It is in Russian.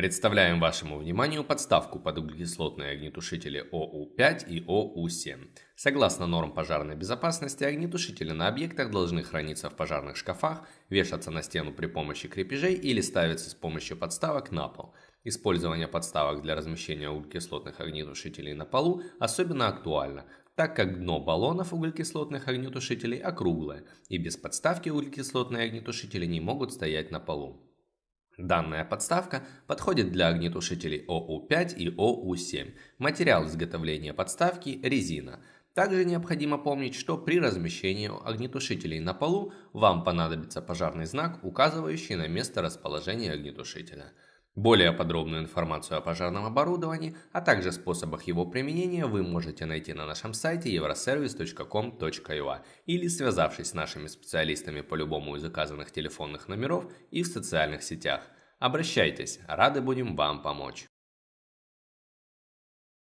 Представляем вашему вниманию подставку под углекислотные огнетушители ОУ-5 и ОУ-7. Согласно норм пожарной безопасности, огнетушители на объектах должны храниться в пожарных шкафах, вешаться на стену при помощи крепежей или ставиться с помощью подставок на пол. Использование подставок для размещения углекислотных огнетушителей на полу особенно актуально, так как дно баллонов углекислотных огнетушителей округлое, и без подставки углекислотные огнетушители не могут стоять на полу. Данная подставка подходит для огнетушителей ОУ-5 и ОУ-7. Материал изготовления подставки – резина. Также необходимо помнить, что при размещении огнетушителей на полу вам понадобится пожарный знак, указывающий на место расположения огнетушителя. Более подробную информацию о пожарном оборудовании, а также способах его применения вы можете найти на нашем сайте euroservice.com.ua или связавшись с нашими специалистами по любому из указанных телефонных номеров и в социальных сетях. Обращайтесь, рады будем вам помочь.